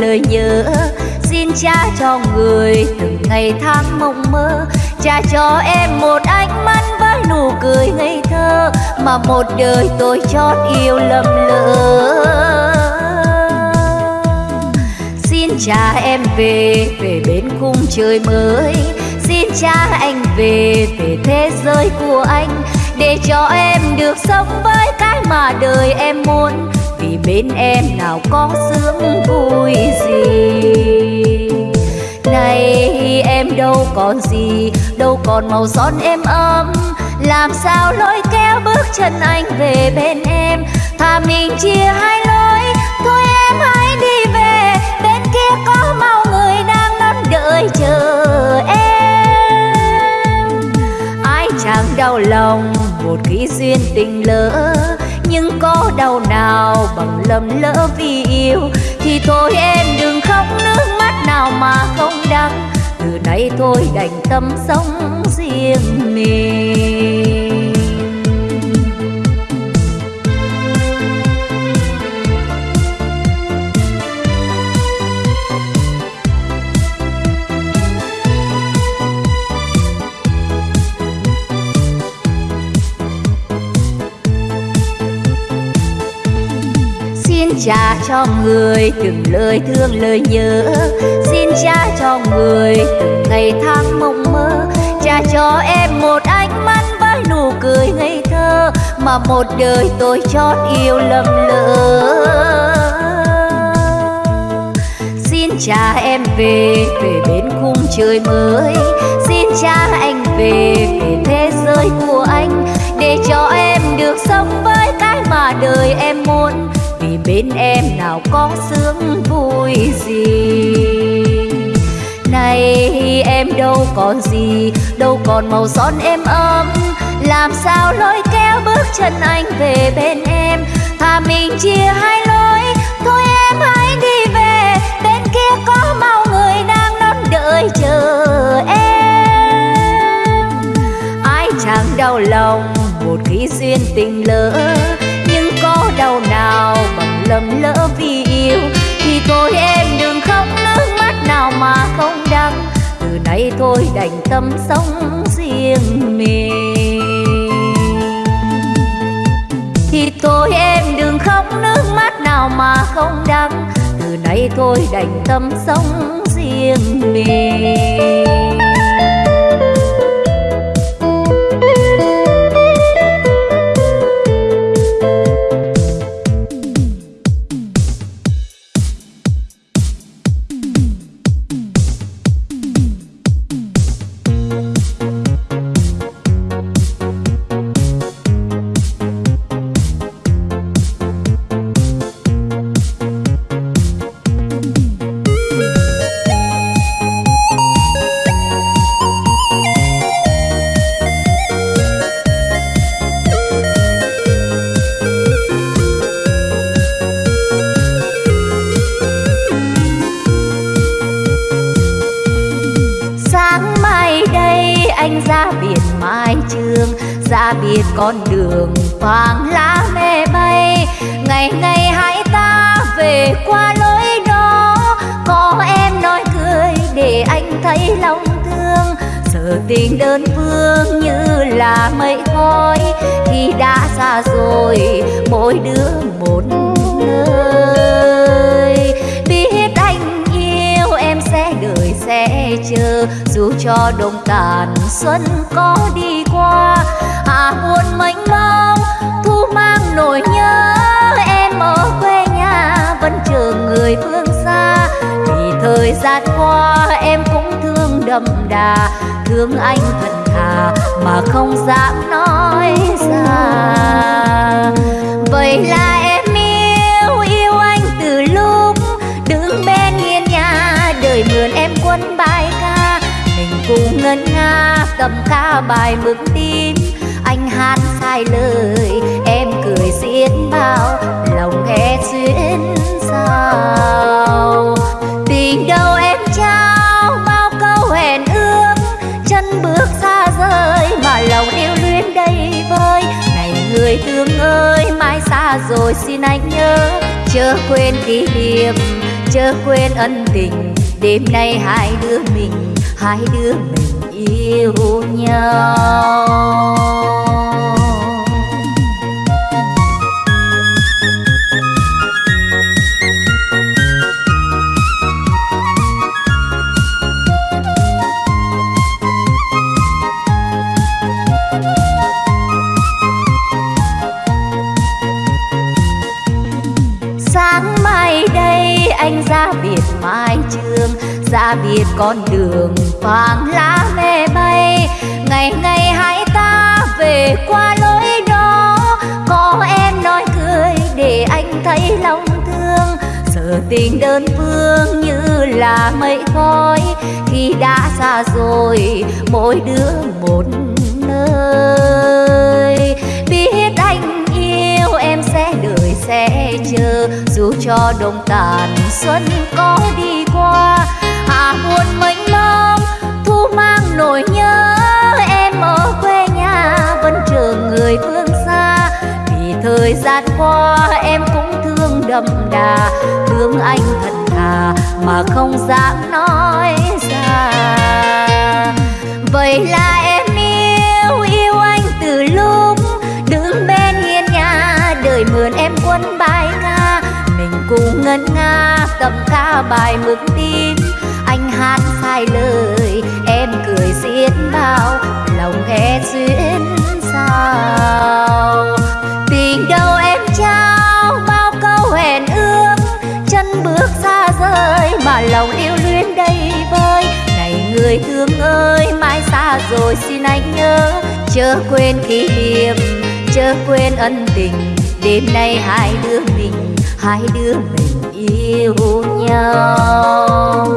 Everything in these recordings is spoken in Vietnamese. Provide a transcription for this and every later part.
lời lời nhớ. Xin cha cho người từng ngày tháng mộng mơ. Cha cho em một ánh mắt với nụ cười ngây thơ mà một đời tôi chót yêu lầm lỡ. Xin cha em về về bên khung trời mới. Xin cha anh về về thế giới của anh. Để cho em được sống với cái mà đời em muốn ngày bên em nào có sướng vui gì? Này, em đâu còn gì? Đâu còn màu son em ấm? Làm sao lôi kéo bước chân anh về bên em? Thà mình chia hai lối, thôi em hãy đi về. Bên kia có màu người đang ngắm đợi chờ em. Ai chẳng đau lòng một khi duyên tình lỡ nhưng có đau nào bằng lầm lỡ vì yêu? Thì thôi em đừng khóc, nước mắt nào mà không đắng. Từ nay thôi đành tâm sống riêng mình. Cha cho người từng lời thương lời nhớ. Xin cha cho người từng ngày tháng mộng mơ. Cha cho em một ánh mắt với nụ cười ngây thơ mà một đời tôi chót yêu lầm lỡ. Xin cha em về về bên khung trời mới. Xin cha anh về về thế giới của anh để cho em được sống với cái mà đời em muốn bên em nào có sướng vui gì? Này, em đâu còn gì, đâu còn màu son em ấm. Làm sao lôi kéo bước chân anh về bên em? Thà mình chia hai lối, thôi em hãy đi về. Bên kia có mau người đang đón đợi chờ em. Ai chẳng đau lòng một khi duyên tình lỡ, nhưng có đau nào lầm lỡ vì yêu. Thì thôi em đừng khóc, nước mắt nào mà không đắng. Từ nay thôi đành tâm sống riêng mình. Thì thôi em đừng khóc, nước mắt nào mà không đắng. Từ nay thôi đành tâm sống riêng mình. Thương anh thật thà mà không dám nói ra. Vậy là em yêu yêu anh từ lúc đứng bên hiên nhà. Đời mượn em quân bài ca, mình cùng ngân nga cầm ca bài mừng tim anh hát sai lời chân bước xa rời mà lòng yêu luyến đầy vơi. Này người thương ơi, mai xa rồi xin anh nhớ. Chớ quên kỷ niệm, chớ quên ân tình. Đêm nay hai đứa mình, hai đứa mình yêu nhau. Anh ra biệt con đường vàng lá mê bay. Ngày ngày hai ta về qua lối đó, có em nói cười để anh thấy lòng thương. Giờ tình đơn phương như là mây khói, khi đã xa rồi mỗi đứa một nơi. Biết anh yêu em sẽ đợi sẽ chờ dù cho đông tàn xuân có đi qua à buồn mênh mông thu mang nỗi nhớ. Em ở quê nhà vẫn chờ người phương xa, vì thời gian qua em cũng thương đậm đà, thương anh thật thà mà không dám nói ra. Vậy là em ngân nga cầm ca bài mực tin. Anh hát sai lời, em cười xiết bao, lòng nghe duyên sao. Tình đâu em trao, bao câu hẹn ước. Chân bước xa rời, mà lòng yêu luyến đầy vơi. Này người thương ơi, mai xa rồi xin anh nhớ. Chớ quên kỷ niệm, chớ quên ân tình. Đêm nay hai đứa mình, hai đứa mình yêu nhau.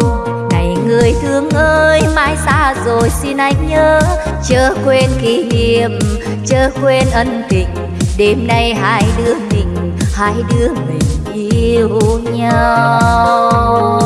Người thương ơi, mãi xa rồi xin anh nhớ. Chớ quên kỷ niệm, chớ quên ân tình. Đêm nay hai đứa mình, hai đứa mình yêu nhau.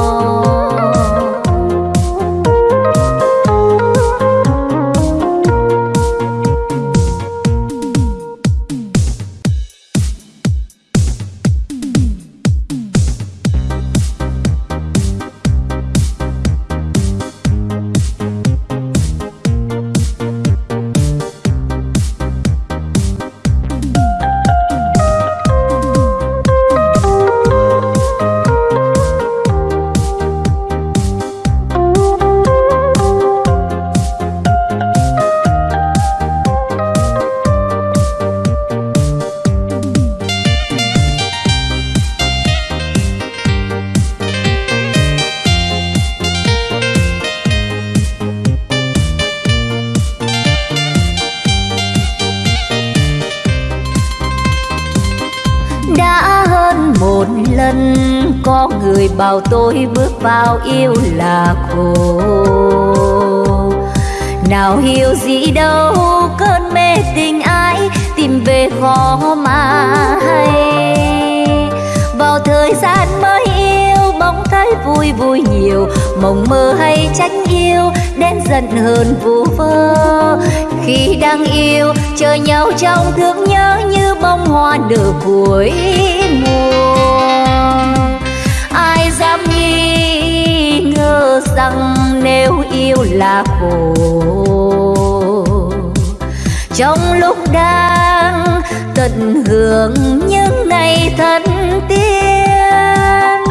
Vào yêu là khổ. Nào hiểu gì đâu, cơn mê tình ai tìm về khó mà hay. Vào thời gian mới yêu, bóng thấy vui vui nhiều. Mộng mơ hay tránh yêu, đến giận hơn vu vơ. Khi đang yêu, chờ nhau trong thương nhớ như bông hoa nở cuối mùa dám nghi ngờ rằng nếu yêu là khổ. Trong lúc đang tận hưởng những ngày thân tiên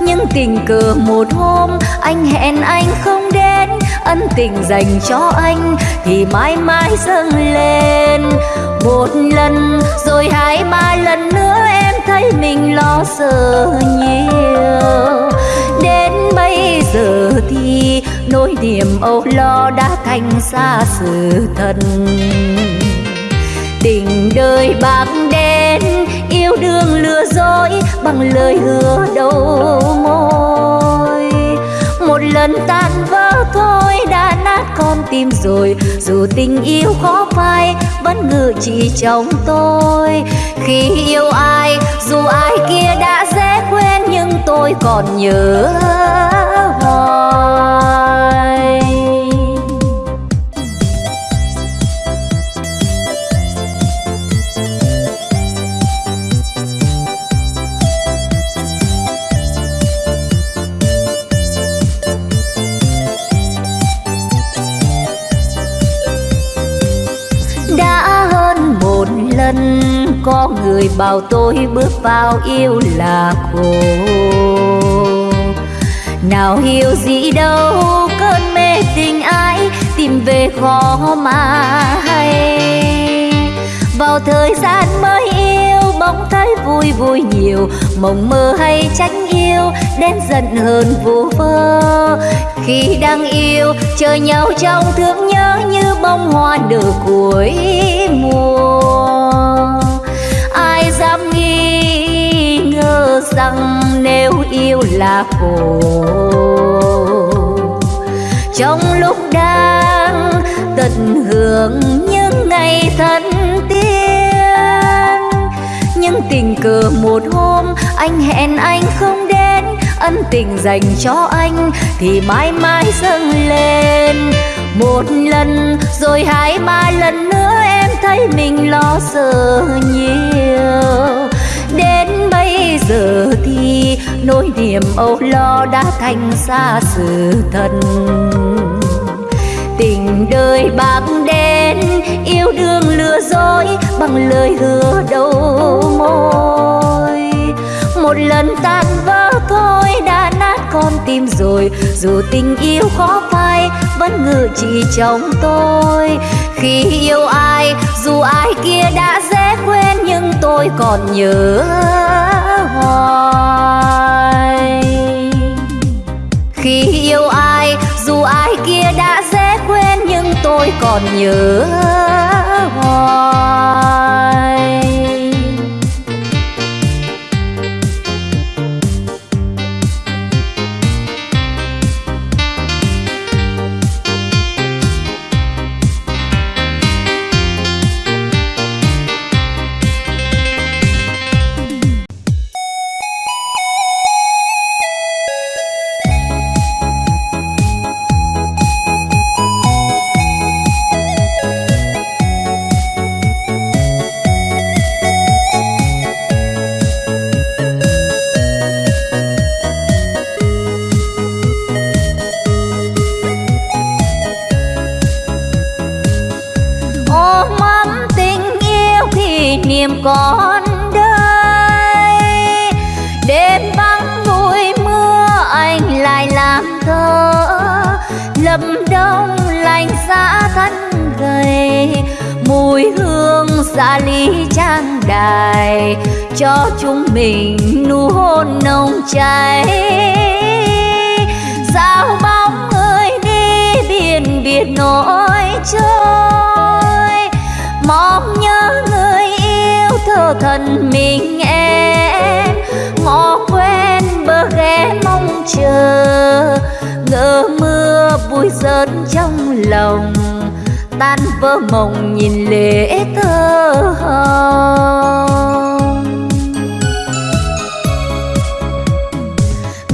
nhưng tình cờ một hôm anh hẹn anh không đến, ân tình dành cho anh thì mãi mãi dâng lên. Một lần rồi hai ba lần nữa thấy mình lo sợ nhiều. Đến bây giờ thì nỗi niềm âu lo đã thành xa sự thật. Tình đời bạc đen, yêu đương lừa dối bằng lời hứa đầu môi. Một lần tan vỡ thôi đã nát con tim rồi, dù tình yêu khó phai vẫn ngự chỉ trong tôi khi yêu ai dù ai kia đã dễ quên nhưng tôi còn nhớ người bảo tôi bước vào yêu là khổ nào hiểu gì đâu, cơn mê tình ai tìm về khó mà hay. Vào thời gian mới yêu, bỗng thấy vui vui nhiều. Mộng mơ hay tránh yêu, đến giận hơn vô vơ. Khi đang yêu, chờ nhau trong thương nhớ như bông hoa nở cuối mùa. Rằng nếu yêu là khổ. Trong lúc đang tận hưởng những ngày thân tiên nhưng tình cờ một hôm anh hẹn anh không đến, ân tình dành cho anh thì mãi mãi dâng lên. Một lần rồi hai ba lần nữa em thấy mình lo sợ nhiều. Đến giờ thì nỗi niềm âu lo đã thành xa sự thật. Tình đời bạc đen, yêu đương lừa dối bằng lời hứa đầu môi. Một lần tan vỡ thôi đã nát con tim rồi, dù tình yêu khó phai vẫn ngự trị trong tôi. Khi yêu ai, dù ai kia đã dễ quên nhưng tôi còn nhớ hoài khi yêu ai, dù ai kia đã dễ quên, nhưng tôi còn nhớ hoài xa ly trang đài cho chúng mình nụ hôn nồng cháy. Sao bóng người đi biển biệt nỗi trôi. Mong nhớ người yêu thơ thần mình em. Ngõ quen bờ ghé mong chờ. Ngỡ mưa bụi rớt trong lòng tan vỡ mộng nhìn lệ thơ hồng.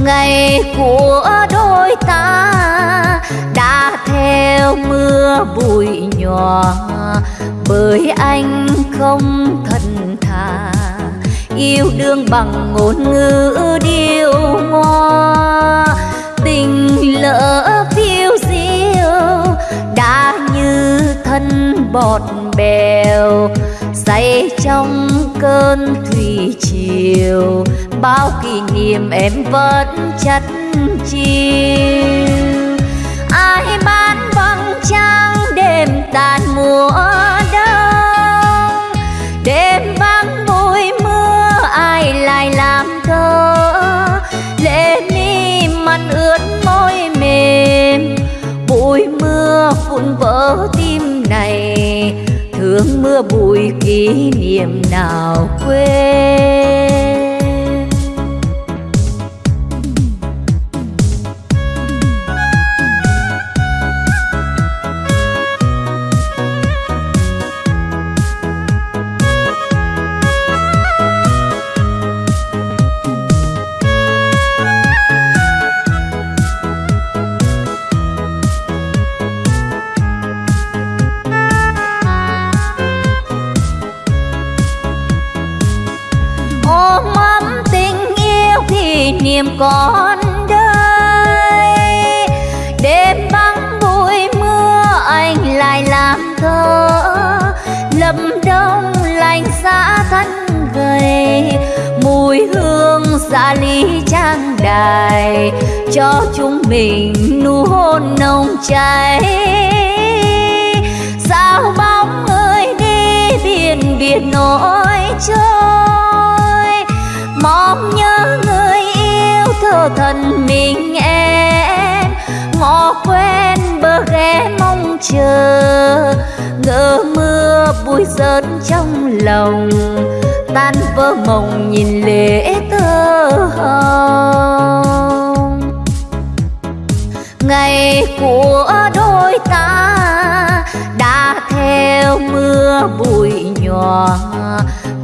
Ngày của đôi ta đã theo mưa bụi nhòa bởi anh không thật thà yêu đương bằng ngôn ngữ điêu ngoa. Tình lỡ thân bọt bèo, say trong cơn thủy triều. Bao kỷ niệm em vẫn chất chiêu. Ai bán vầng trăng, đêm tàn mùa đông. Đêm vắng bụi mưa, ai lại làm thơ? Lệ mi mặt ướt môi mềm, bụi mưa phun vỡ tim này. Thương mưa bụi kỷ niệm nào quên? Con còn đây. Đêm vắng bụi mưa, anh lại làm thơ. Lâm đông lạnh giá xa thân gầy, mùi hương dạ lý trang đài. Cho chúng mình nụ hôn nồng cháy. Sao bóng người đi biển biển nỗi trôi mong nhớ thần mình em, ngõ quen bờ ghé mong chờ. Ngỡ mưa bụi rớt trong lòng, tan vỡ mộng nhìn lễ thơ hồng. Ngày của đôi ta đã theo mưa bụi nhòa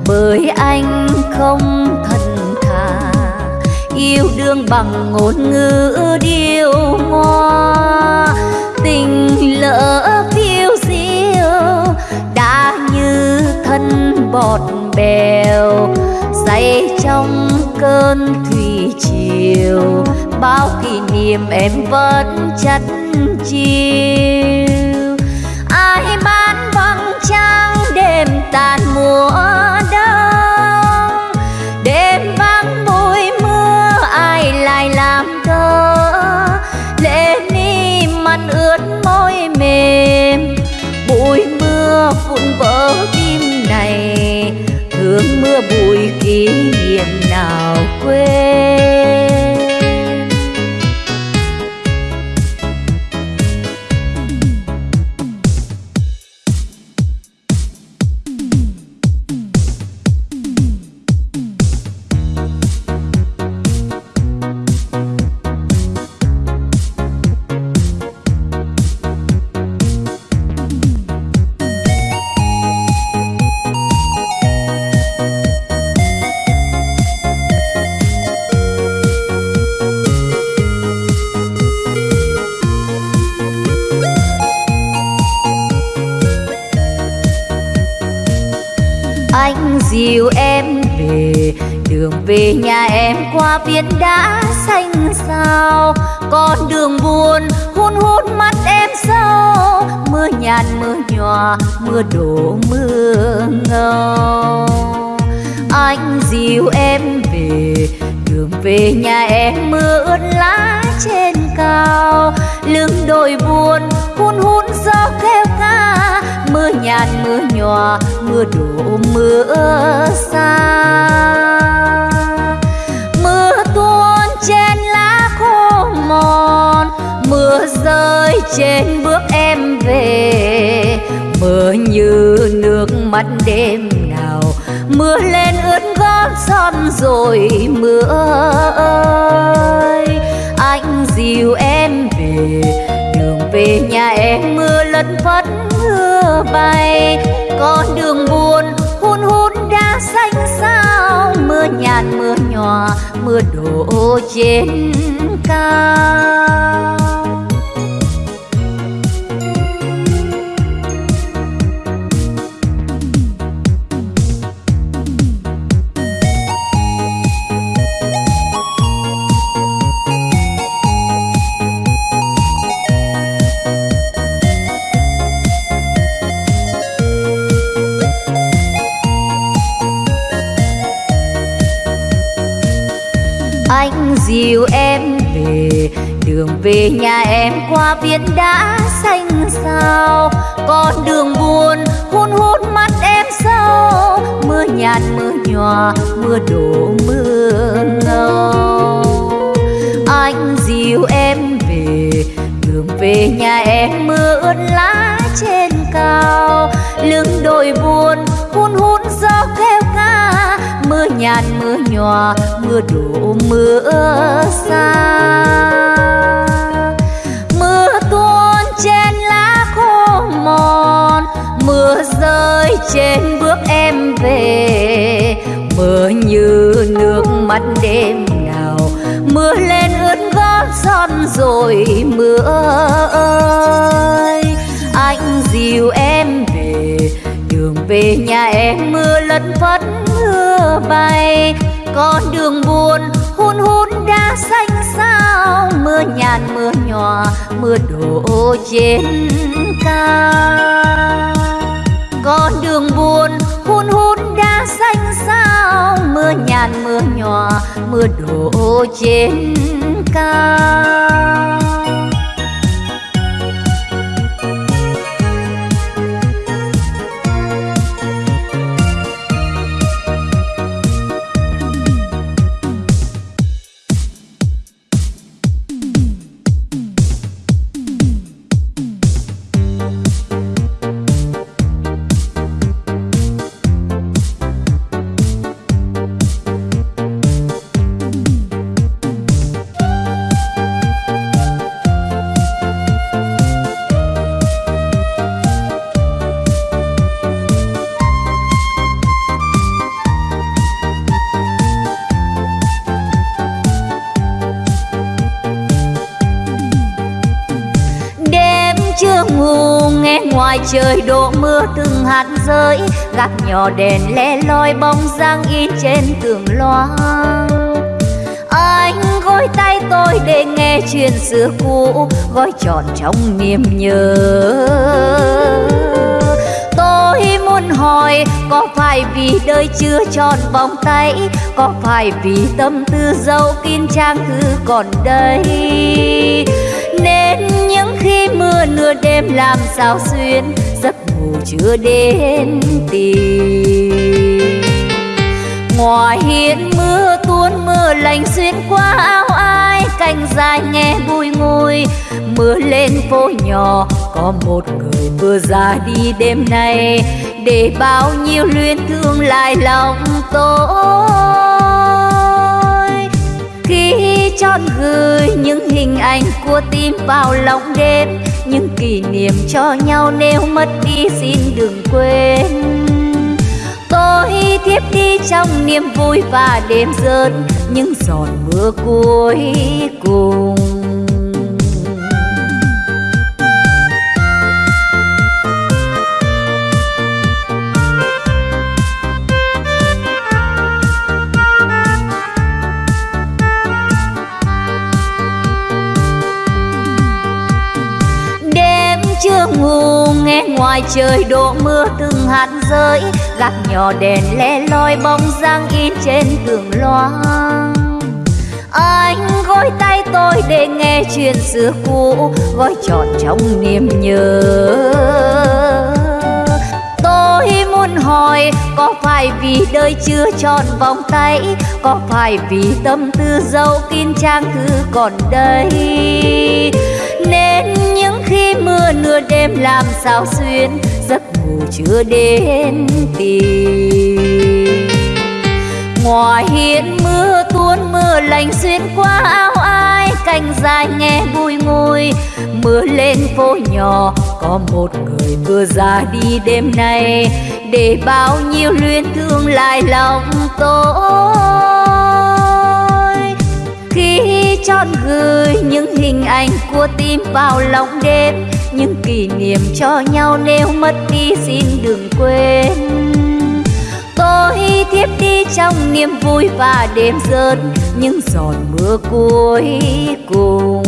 bởi anh không thấy yêu đương bằng ngôn ngữ điêu hoa tình lỡ phiêu diêu, đã như thân bọt bèo. Say trong cơn thủy triều, bao kỷ niệm em vẫn chắt chiêu. Ai bán vầng trăng đêm tàn mùa mi ướt môi mềm, bụi mưa vụn vỡ tim này. Thương mưa bụi kỷ niệm nào quên? Em đã xanh sao con đường buồn hun hút mắt em sâu mưa nhạt mưa nhòa, mưa đổ mưa ngâu. Anh dìu em về, đường về nhà em mưa ướt lá trên cao. Lưng đồi buồn hun hút gió kêu ca mưa nhạt mưa nhòa, mưa đổ mưa xa. Rơi trên bước em về. Mưa như nước mắt đêm nào, mưa lên ướt gót son rồi mưa ơi. Anh dìu em về, đường về nhà em mưa lất phất mưa bay. Con đường buồn, hun hút đã xanh sao. Mưa nhạt, mưa nhòa mưa đổ trên cao. Dìu em về. Đường về nhà em qua biển đã xanh sao con đường buồn hun hút mắt em sâu mưa nhạt, mưa nhòa, mưa đổ, mưa ngâu. Anh dìu em về. Đường về nhà em mưa ướt lá trên cao. Lưng đồi buồn hun hút gió kêu ca. Mưa nhạt, mưa nhòa, mưa đổ mưa xa. Mưa tuôn trên lá khô mòn, mưa rơi trên bước em về. Mưa như nước mắt đêm nào, mưa lên ướt gót son rồi mưa ơi. Anh dìu em về, đường về nhà em mưa lất phất mưa bay con đường buồn, hun hun đã xanh sao. Mưa nhàn, mưa nhỏ, mưa đổ trên cao. Con đường buồn, hun hun đã xanh sao. Mưa nhàn, mưa nhỏ, mưa đổ trên cao. Trời đổ mưa từng hạt rơi gác nhỏ đèn le loi bóng dáng in trên tường loa. Anh gối tay tôi để nghe chuyện xưa cũ, gói trọn trong niềm nhớ. Tôi muốn hỏi, có phải vì đời chưa tròn vòng tay? Có phải vì tâm tư dấu kín trang thư còn đây? Nên mưa nửa đêm làm sao xuyên giấc ngủ chưa đến tìm. Ngoài hiên mưa, tuôn mưa lạnh xuyên qua áo ai, cành dài nghe bùi ngùi. Mưa lên phố nhỏ, có một người vừa ra đi đêm nay. Để bao nhiêu luyến thương lại lòng tôi. Khi chọn gửi những hình ảnh của tim vào lòng đêm những kỷ niệm cho nhau. Nếu mất đi, xin đừng quên. Tôi thiếp đi trong niềm vui và đêm rớt những giọt mưa cuối cùng. Ngoài trời đổ mưa từng hạt rơi gác nhỏ đèn le loi bóng dáng in trên tường loa anh gối tay tôi để nghe chuyện xưa cũ, gói trọn trong niềm nhớ. Tôi muốn hỏi, có phải vì đời chưa tròn vòng tay, có phải vì tâm tư dấu kín trang thư còn đây? Nên mưa, nửa đêm làm sao xuyên giấc ngủ chưa đến tìm. Ngoài hiên mưa, tuôn mưa lạnh xuyên qua áo ai, cành dài nghe bùi ngùi. Mưa lên phố nhỏ, có một người vừa ra đi đêm nay. Để bao nhiêu luyến thương lại lòng tôi. Khi chọn gửi những hình ảnh của tim vào lòng đêm những kỷ niệm cho nhau nếu mất đi xin đừng quên. Tôi thiếp đi trong niềm vui và đêm rơi những giọt mưa cuối cùng.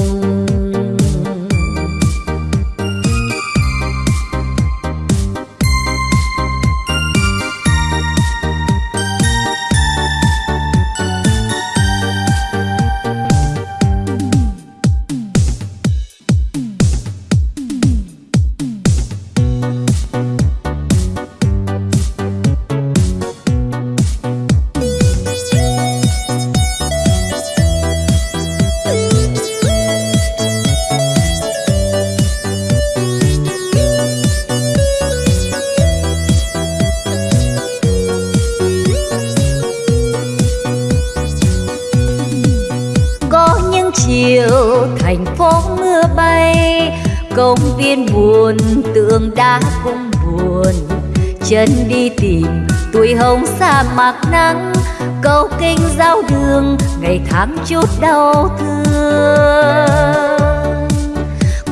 Hồng sa mạc nắng, cầu kinh giao đường, ngày tháng chút đau thương.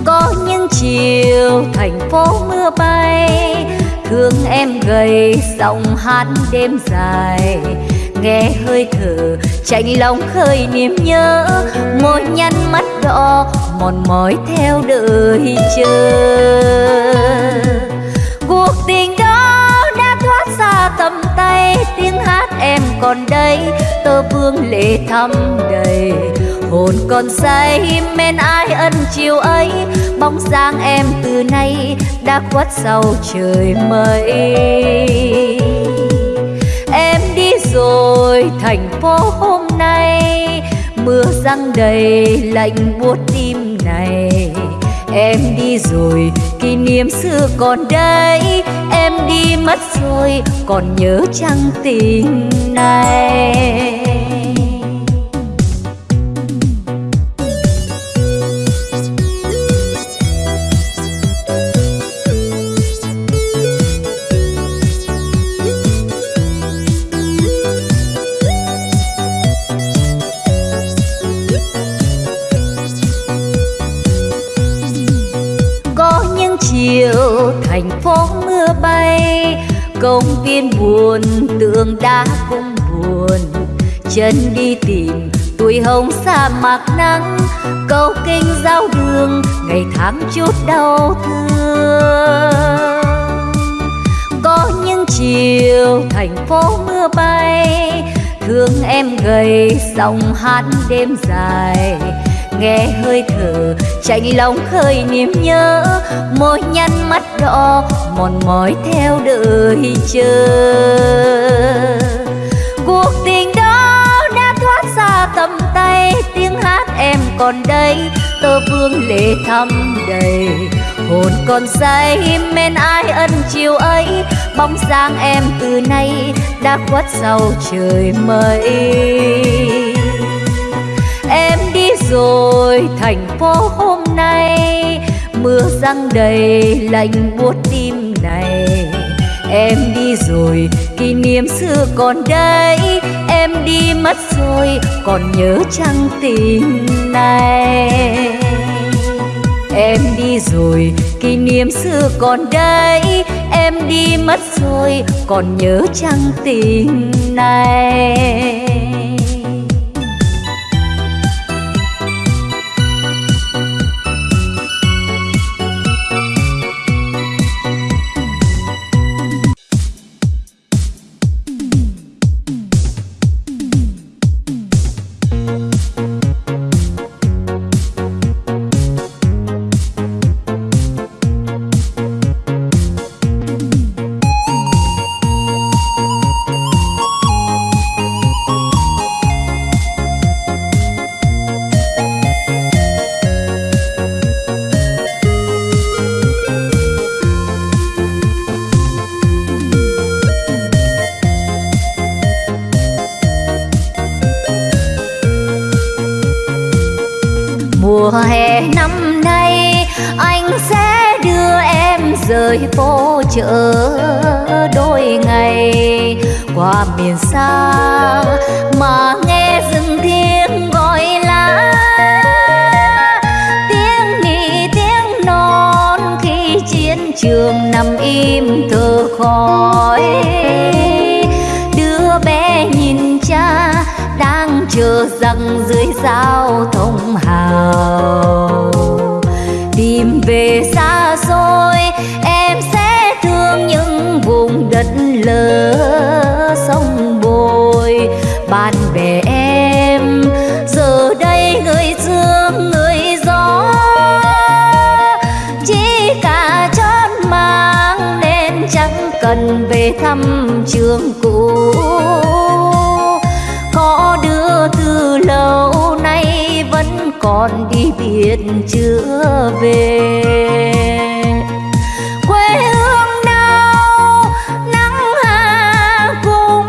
Có những chiều thành phố mưa bay, thương em gầy giọng hát đêm dài. Nghe hơi thở chạnh lòng khơi niềm nhớ, môi nhăn mắt đỏ, mòn mỏi theo đời chờ còn đây tơ vương lệ thăm đầy. Hồn còn say, men ai ân chiều ấy. Bóng dáng em từ nay đã khuất sau trời mây. Em đi rồi, thành phố hôm nay. Mưa răng đầy, lạnh buốt tim này. Em đi rồi, kỷ niệm xưa còn đây em đi mất rồi còn nhớ chăng tình này? Công buồn tương đá cũng buồn. Chân đi tìm tuổi hồng sa mạc nắng câu kinh giao đường, ngày tháng chút đau thương. Có những chiều thành phố mưa bay, thương em gầy sóng hát đêm dài. Nghe hơi thở chạnh lòng khơi niềm nhớ môi nhăn mắt đỏ mòn mỏi theo đời chờ. Cuộc tình đó đã thoát xa tầm tay, tiếng hát em còn đây, tơ vương lệ thăm đầy. Hồn còn say, men ai ân chiều ấy, bóng dáng em từ nay đã khuất sau trời mây. Em đi rồi, thành phố hôm nay, mưa răng đầy lạnh buốt tim em đi rồi, kỷ niệm xưa còn đây. Em đi mất rồi, còn nhớ chăng tình này? Em đi rồi, kỷ niệm xưa còn đây. Em đi mất rồi, còn nhớ chăng tình này? Cần về thăm trường cũ. Có đứa từ lâu nay vẫn còn đi biệt chưa về. Quê hương đau nắng hạ cũng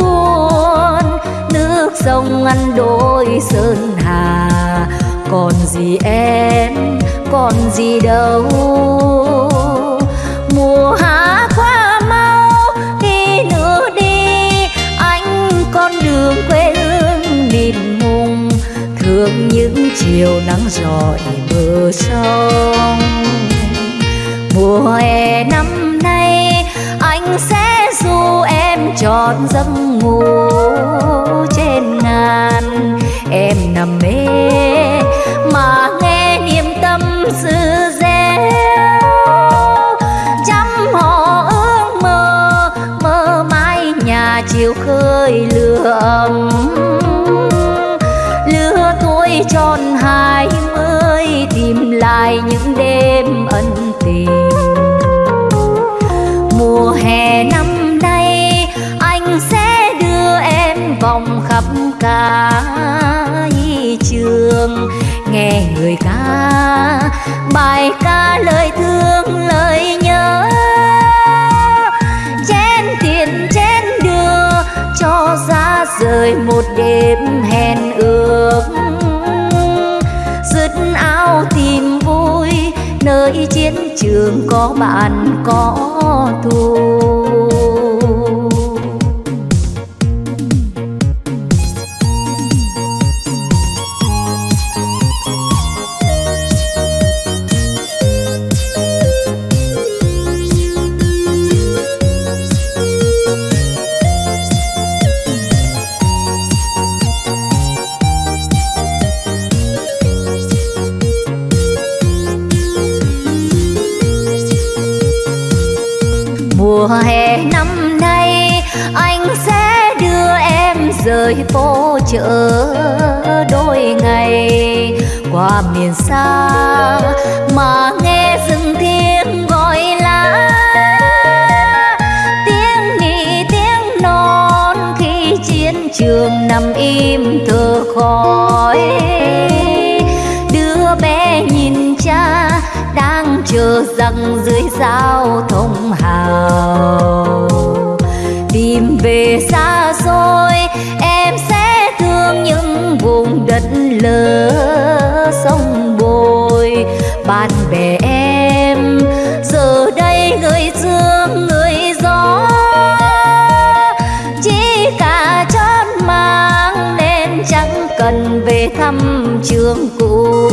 buồn. Nước sông ăn đôi sơn hà. Còn gì em, còn gì đâu. Chiều nắng rọi bờ sông. Mùa hè năm nay, anh sẽ du em trọn giấc ngủ trên ngàn. Em nằm mê mà nghe niềm tâm sự reo. Chăm họ ước mơ mơ mãi nhà nhà chiều khơi lửa ấm lại những đêm ân tình. Mùa hè năm nay, anh sẽ đưa em vòng khắp cả trường. Nghe người ca, bài ca lời thương, lời nhớ. Chén tiền, chén đưa cho ra rời một đêm hẹn ước. Trường có bạn có thù. Phố đôi ngày qua miền xa mà nghe rừng tiếng gọi lá tiếng nỉ, tiếng non khi chiến trường nằm im thở khói. Đứa bé nhìn cha đang chờ rằng dưới giao thông hào. Tìm về xa xôi đất sông bồi. Bạn bè em, giờ đây người dương người gió. Chỉ cả chót mang nên chẳng cần về thăm trường cũ.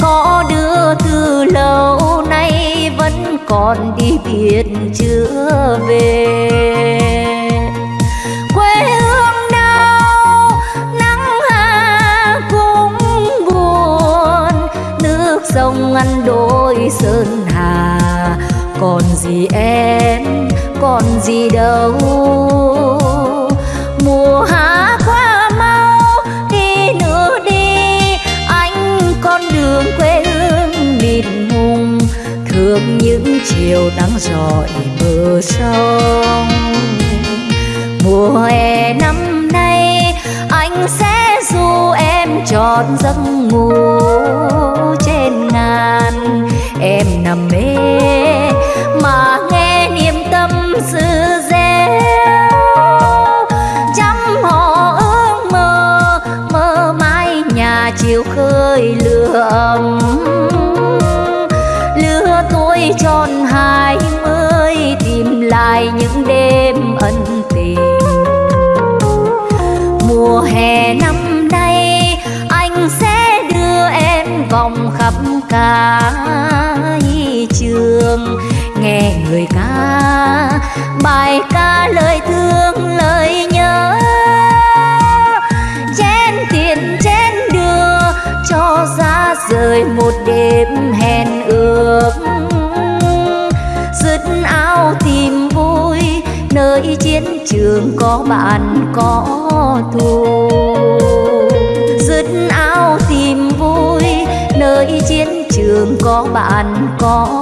Có đưa từ lâu nay vẫn còn đi biệt chưa về. Ăn sơn hà. Còn gì em, còn gì đâu. Mùa hạ qua mau, đi nữa đi. Anh con đường quê hương mịt mùng. Thương những chiều nắng rọi bờ sông. Mùa hè năm nay, anh sẽ trọn giấc ngủ trên ngàn. Em nằm mê mà nghe niềm tâm sự reo chăm họ ước mơ mơ mãi nhà chiều khơi lửa ấm khắp trường, nghe người ca bài ca lời thương, lời nhớ. Chén tiền, chén đưa cho ra rời một đêm hẹn ước. Dứt áo tìm vui, nơi chiến trường có bạn, có thù. Có bạn có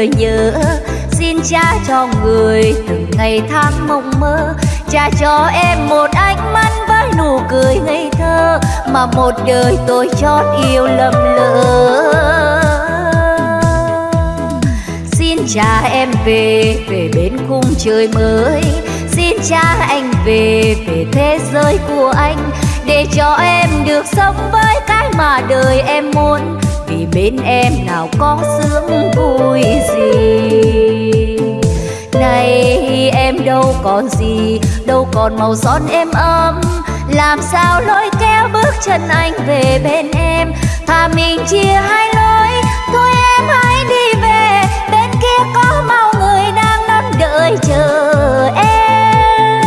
lời nhớ. Xin cha cho người từng ngày tháng mộng mơ. Cha cho em một ánh mắt với nụ cười ngây thơ Mà một đời tôi chót yêu lầm lỡ. Xin cha em về, về bên khung trời mới. Xin cha anh về, về thế giới của anh. Để cho em được sống với cái mà đời em muốn bên em nào có sướng vui gì. Nay em đâu còn gì, Đâu còn màu son em ấm. Làm sao lối kéo bước chân anh về bên em? Thà mình chia hai lối, Thôi em hãy đi về. Bên kia có mau người đang đón đợi chờ em.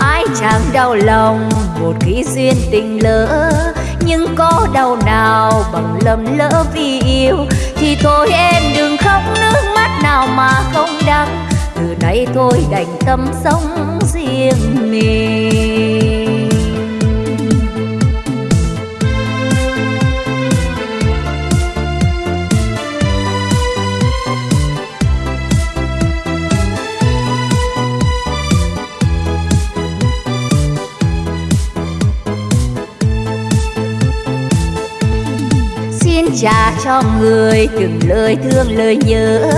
Ai chẳng đau lòng Một khi duyên tình lỡ nhưng có đau nào bằng lầm lỡ vì yêu? Thì thôi em đừng khóc, nước mắt nào mà không đắng. Từ nay thôi đành tâm sống riêng mình. Xin cho người từng lời thương lời nhớ.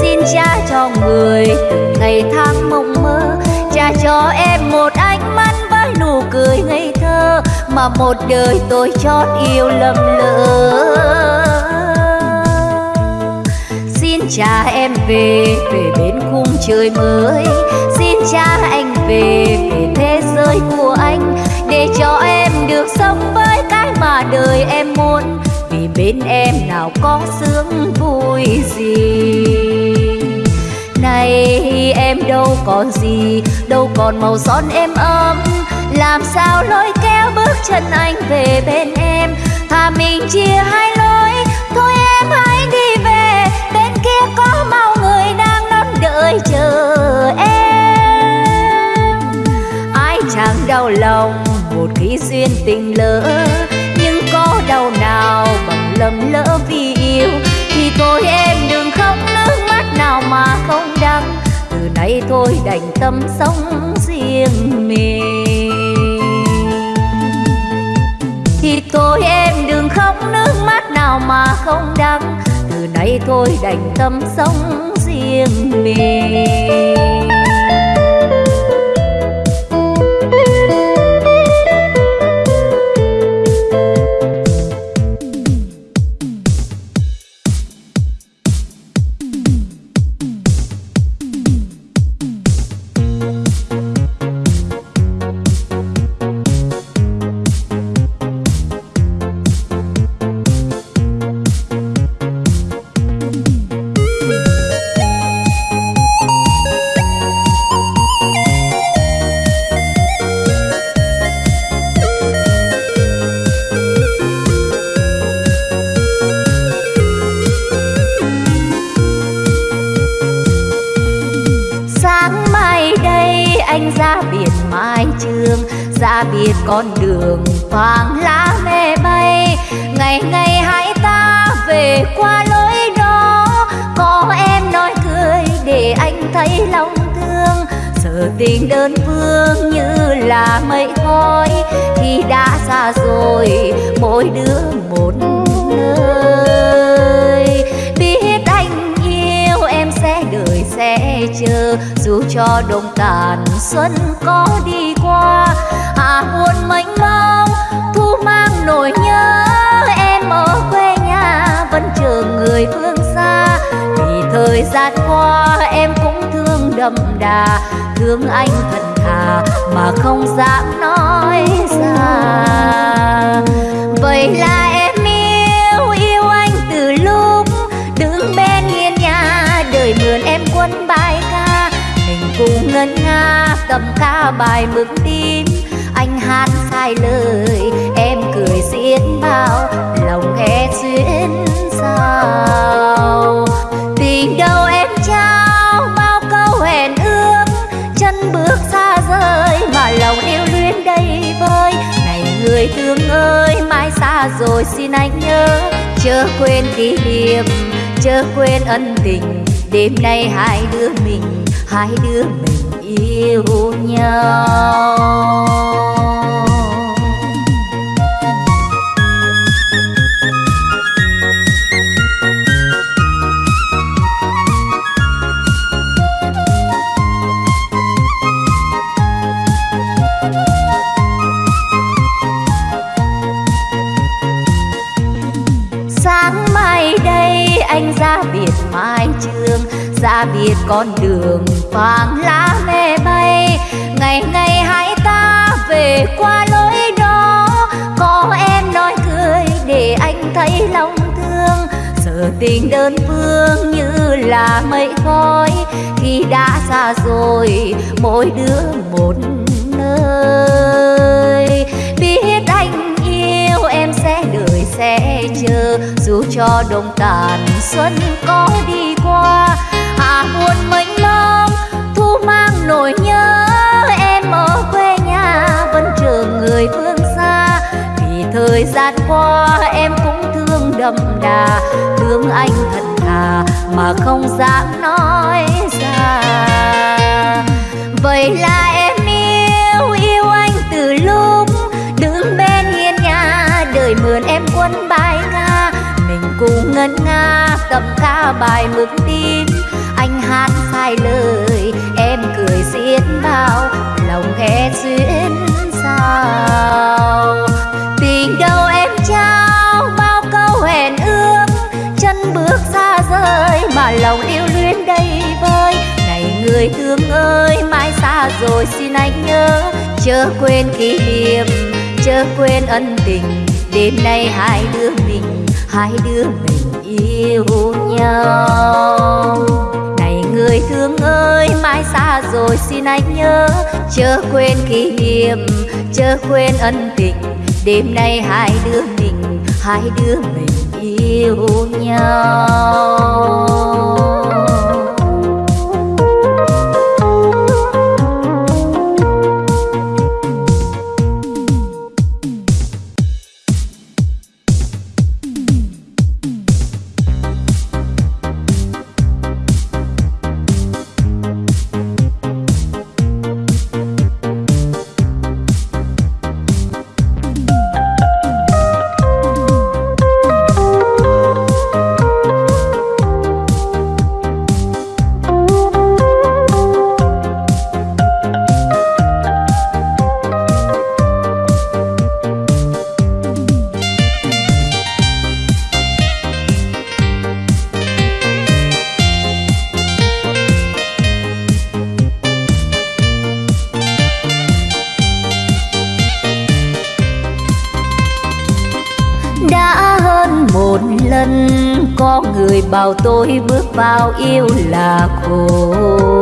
Xin cha cho người từng ngày tháng mộng mơ. Cha cho em một ánh mắt với nụ cười ngây thơ mà một đời tôi chót yêu lầm lỡ. Xin cha em về về bên khung trời mới. Xin cha anh về về thế giới của anh. Để cho em được sống với cái mà đời em muốn bên em nào có sướng vui gì? Này, em đâu còn gì, đâu còn màu son em ấm. Làm sao lôi kéo bước chân anh về bên em? Thà mình chia hai lối, thôi em hãy đi về. Bên kia có mau người đang đón đợi chờ em. Ai chẳng đau lòng một khi duyên tình lỡ lầm lỡ vì yêu, thì thôi em đừng khóc, nước mắt nào mà không đắng. Từ nay thôi đành tâm sống riêng mình. Thì thôi em đừng khóc, nước mắt nào mà không đắng. Từ nay thôi đành tâm sống riêng mình. Thương anh thật thà mà không dám nói ra. Vậy là em yêu yêu anh từ lúc đứng bên hiên nhà, đời mượn em quân bài ca. Mình cùng ngân nga cầm ca bài mừng tim anh hát sai lời, em cười xiết bao thương ơi, mai xa rồi xin anh nhớ. Chớ quên kỷ niệm, chớ quên ân tình. Đêm nay hai đứa mình, hai đứa mình yêu nhau. Dạ xa biệt con đường vàng lá mê bay. Ngày ngày hai ta về qua lối đó. Có em nói cười để anh thấy lòng thương. Giờ tình đơn phương như là mây khói. Khi đã xa rồi, mỗi đứa một nơi. Biết anh yêu em sẽ đợi sẽ chờ. Dù cho đông tàn xuân có đi buồn mênh mông thu mang nỗi nhớ. Em ở quê nhà vẫn chờ người phương xa. Vì thời gian qua em cũng thương đậm đà thương anh thật thà mà không dám nói ra. Vậy là em yêu yêu anh từ lúc đứng bên hiên nhà. Đời mượn em quân bài nga, mình cùng ngân nga cầm ca bài mực tin hai lời. Em cười xiết bao, lòng khẽ duyên sao tình đâu em trao, bao câu hẹn ước. Chân bước xa rời, mà lòng yêu luyến đầy vơi. Này người thương ơi, mai xa rồi xin anh nhớ. Chớ quên kỷ niệm, chớ quên ân tình. Đêm nay hai đứa mình, hai đứa mình yêu nhau người thương ơi mai xa rồi xin anh nhớ. Chớ quên kỷ niệm, chớ quên ân tình. Đêm nay hai đứa mình, hai đứa mình yêu nhau. Tôi bước vào yêu là khổ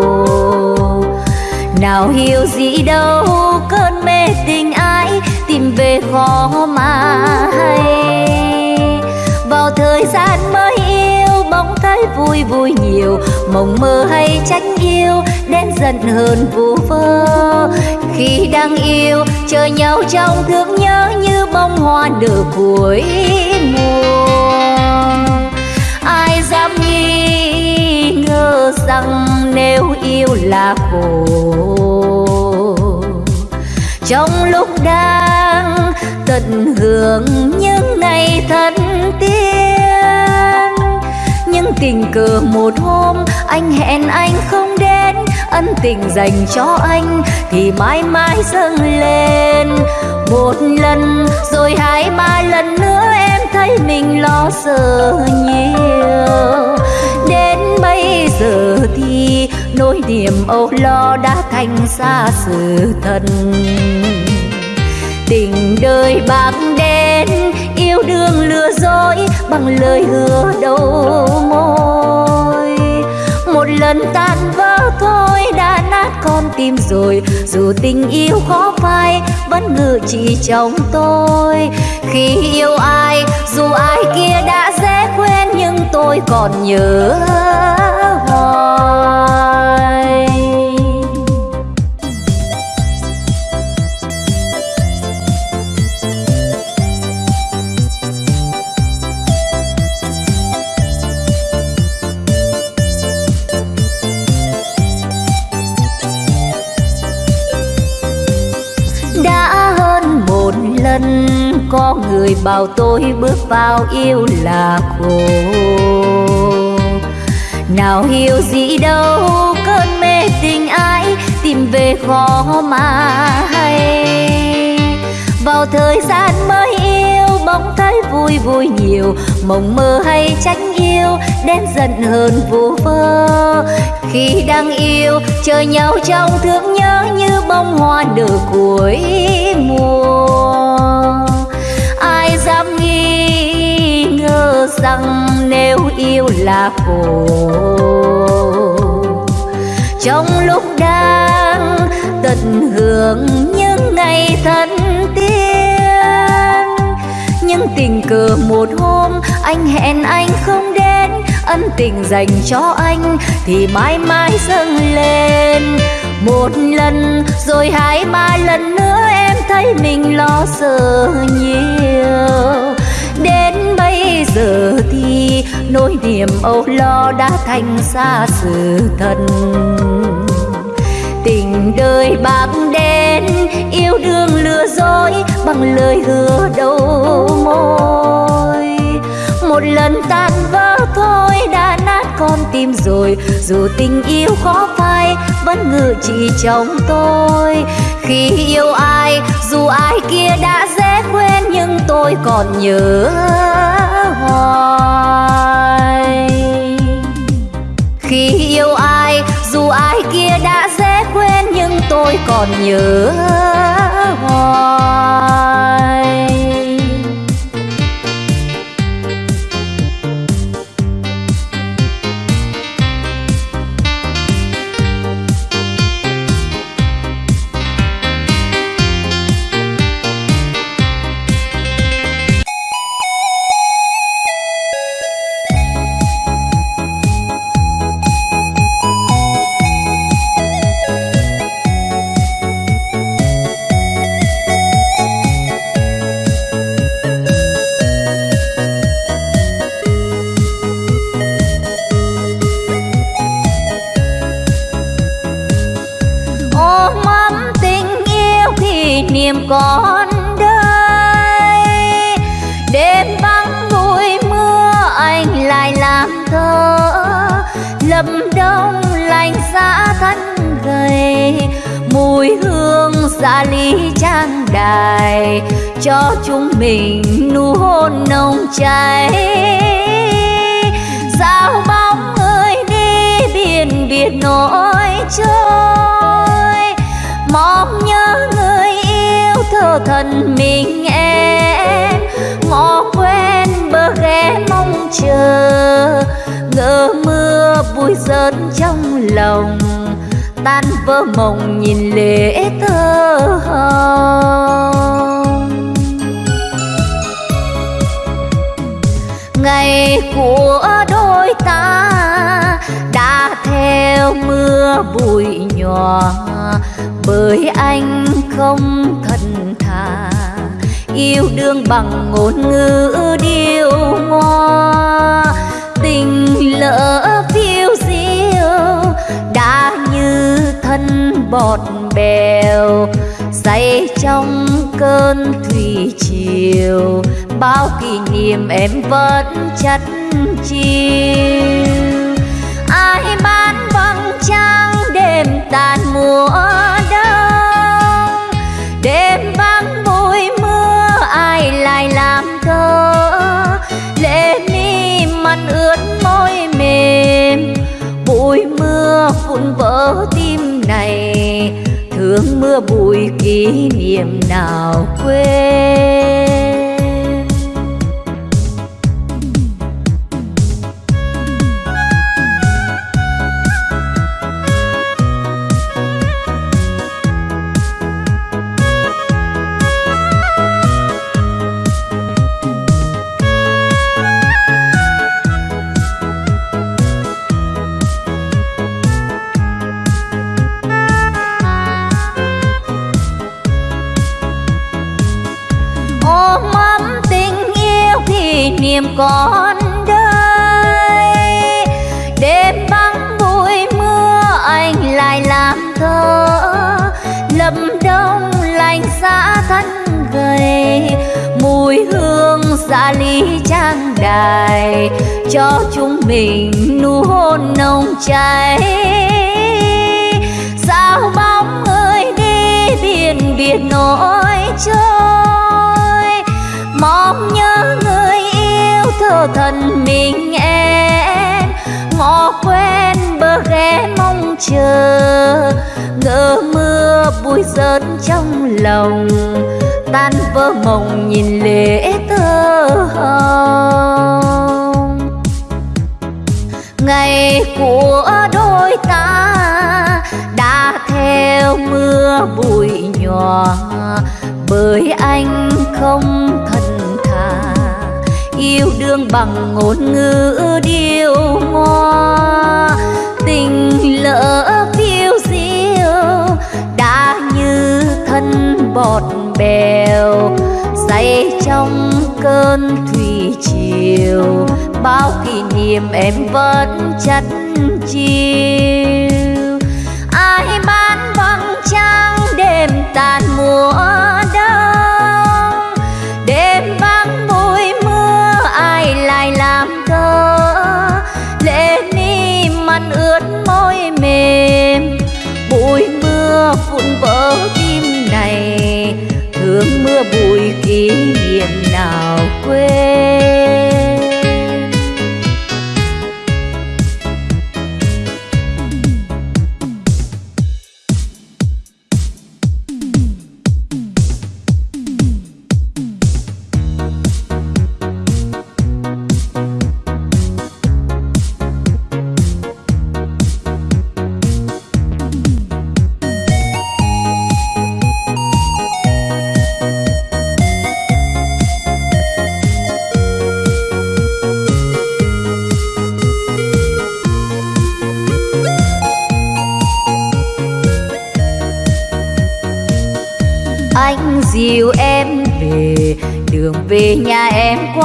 nào hiểu gì đâu, cơn mê tình ai tìm về khó mà hay. Vào thời gian mới yêu, bóng thấy vui vui nhiều. Mộng mơ hay tránh yêu đến giận hơn vu vơ. Khi đang yêu, chờ nhau trong thương nhớ như bông hoa nở cuối mùa. Rằng nếu yêu là khổ. Trong lúc đang tận hưởng những ngày thân tiên nhưng tình cờ một hôm anh hẹn anh không đến, ân tình dành cho anh thì mãi mãi dâng lên. Một lần rồi hai ba lần nữa em thấy mình lo sợ nhiều giờ thì nỗi niềm âu lo đã thành xa sự thật. Tình đời bạc đen, yêu đương lừa dối bằng lời hứa đầu môi. Một lần tan vỡ thôi đã nát con tim rồi, dù tình yêu khó phai vẫn ngự chỉ trong tôi. Khi yêu ai, dù ai kia đã dễ quên nhưng tôi còn nhớ có người bảo tôi bước vào yêu là khổ nào hiểu gì đâu, cơn mê tình ai tìm về khó mà hay. Vào thời gian mới yêu bỗng thấy vui vui nhiều. Mộng mơ hay tránh yêu, đến giận hơn vu vơ. Khi đang yêu, chờ nhau trong thương nhớ như bông hoa nở cuối mùa. Rằng nếu yêu là khổ. Trong lúc đang tận hưởng những ngày thân tiên nhưng tình cờ một hôm anh hẹn anh không đến, ân tình dành cho anh thì mãi mãi dâng lên. Một lần rồi hai ba lần nữa em thấy mình lo sợ nhiều. Đến giờ thì nỗi niềm âu lo đã thành xa sự thật. Tình đời bạc đen, yêu đương lừa dối bằng lời hứa đầu môi. Một lần tan vỡ thôi đã nát con tim rồi, dù tình yêu khó phai vẫn ngự trị trong tôi. Khi yêu ai, dù ai kia đã dễ quên nhưng tôi còn nhớ hoài. Khi yêu ai, dù ai kia đã dễ quên, nhưng tôi còn nhớ hoài. Đài cho chúng mình nụ hôn nồng cháy. Sao bóng ơi đi biển biệt nỗi trôi. Mong nhớ người yêu thơ thần mình em. Ngõ quen bờ ghé mong chờ. Ngỡ mưa bụi rớt trong lòng tan vỡ mộng nhìn lệ thơ hồng. Ngày của đôi ta đã theo mưa bụi nhòa bởi anh không thật thà yêu đương bằng ngôn ngữ điêu ngoa. Tình lỡ bọt bèo say trong cơn thủy triều. Bao kỷ niệm em vẫn chất chiêu. Ai bán vầng trăng, đêm tàn mùa đông. Đêm vắng bụi mưa, ai lại làm thơ? Lệ mi mặt ướt môi mềm, bụi mưa vụn vỡ tim này thương mưa bụi kỷ niệm nào quên? Con còn đây. Đêm vắng bụi mưa, anh lại làm thơ. Lâm đông lạnh giá thân gầy, mùi hương xa ly trang đài. Cho chúng mình nụ hôn nồng cháy. Sao bóng người đi biển biệt nỗi trôi thân mình em ngõ quen bờ ghé mong chờ. Ngỡ mưa bụi rớt trong lòng, tan vỡ mộng nhìn lệ thơ hồng. Ngày của đôi ta đã theo mưa bụi nhòa bởi anh không thấy yêu đương bằng ngôn ngữ điêu ngoa. Tình lỡ phiêu diêu, đã như thân bọt bèo. Say trong cơn thủy triều, bao kỷ niệm em vẫn chắt chiêu. Ai bán vắng trăng đêm tàn mùa mi ướt môi mềm. Bụi mưa vụn vỡ tim này, thương mưa bụi kỷ niệm nào quên.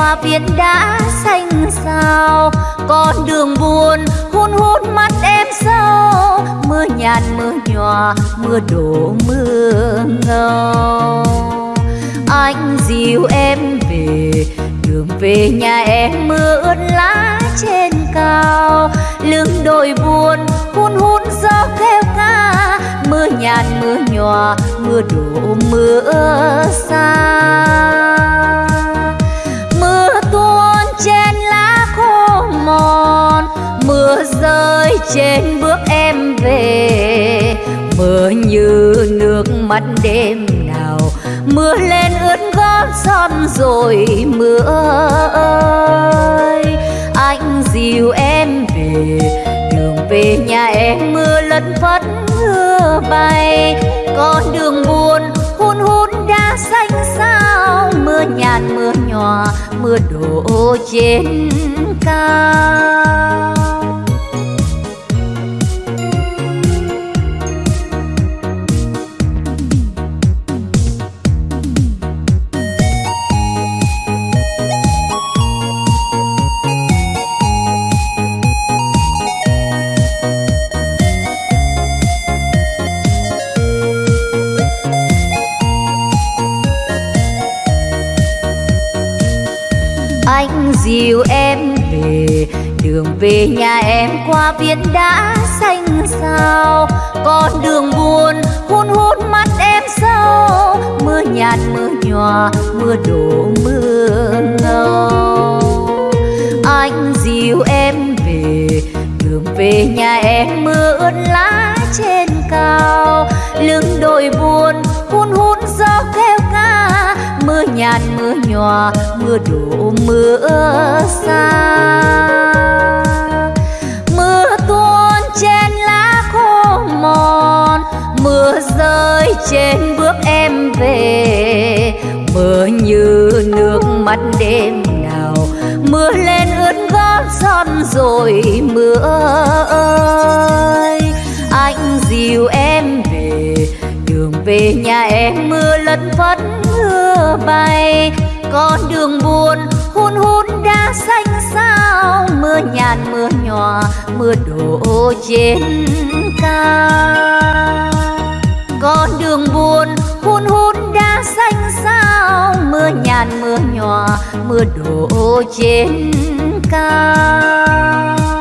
Hoa qua viên xanh sao con đường buồn hun hút mắt em sâu. Mưa nhàn mưa nhòa, mưa đổ mưa ngâu. Anh dìu em về, đường về nhà em mưa ướt lá trên cao. Lưng đồi buồn hun hun gió kêu ca. Mưa nhàn mưa nhòa, mưa đổ mưa xa. Rơi trên bước em về. Mưa như nước mắt đêm nào, mưa lên ướt gót son rồi mưa ơi. Anh dìu em về, đường về nhà em mưa lất phất mưa bay. Con đường buồn hun hun đã xanh sao, mưa nhàn mưa nhòa, mưa đổ trên cao. Dìu em về. Đường về nhà em qua viên đã xanh sao con đường buồn hun hút mắt em sâu mưa nhạt, mưa nhòa, mưa đổ, mưa ngâu. Anh dìu em về. Đường về nhà em mưa ướt lá trên cao. Lưng đồi buồn hun hút gió kêu ca. Mưa nhạt, mưa nhòa, mưa đổ mưa xa. Mưa tuôn trên lá khô mòn, mưa rơi trên bước em về. Mưa như nước mắt đêm nào, mưa lên ướt gót son rồi mưa ơi. Anh dìu em về, đường về nhà em mưa lất phất mưa bay con đường buồn, hun hun đã xanh sao mưa nhàn, mưa nhòa mưa đổ trên cao. Con đường buồn, hun hun đã xanh sao mưa nhàn, mưa nhòa mưa đổ trên cao.